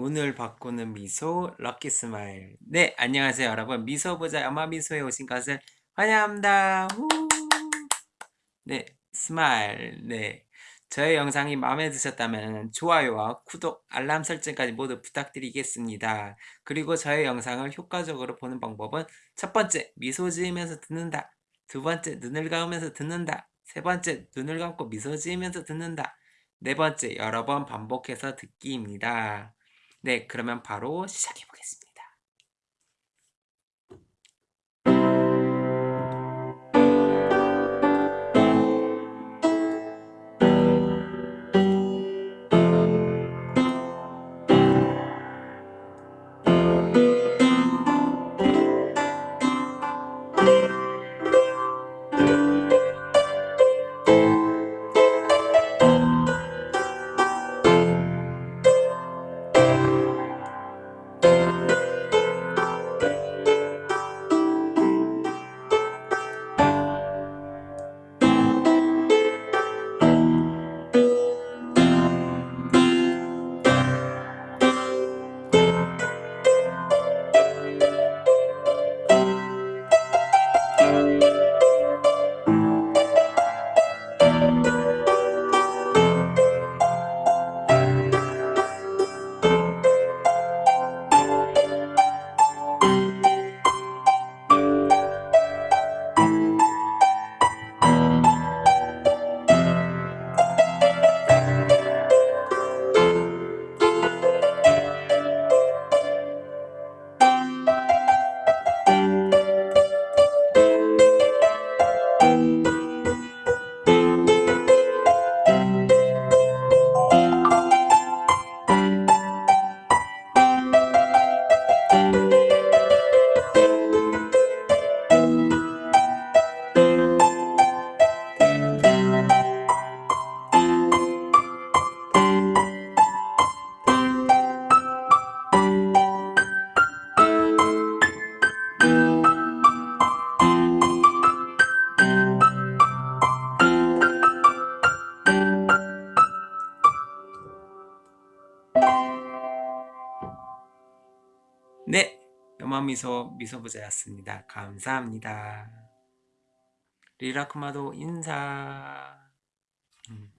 오늘 바꾸는 미소 lucky smile. 네 안녕하세요 여러분. 미소보자 염화미소에 오신 것을 환영합니다. 후. 네 smile. 네. 저의 영상이 마음에 드셨다면 좋아요와 구독 알람 설정까지 모두 부탁드리겠습니다. 그리고 저의 영상을 효과적으로 보는 방법은 첫 번째 미소 지으면서 듣는다. 두 번째 눈을 감으면서 듣는다. 세 번째 눈을 감고 미소 지으면서 듣는다. 네 번째 여러 번 반복해서 듣기입니다 네, 그러면 바로 시작해 보겠습니다. 네, 염화미소 미소부자였습니다. 감사합니다. 리라크마도 인사. 음.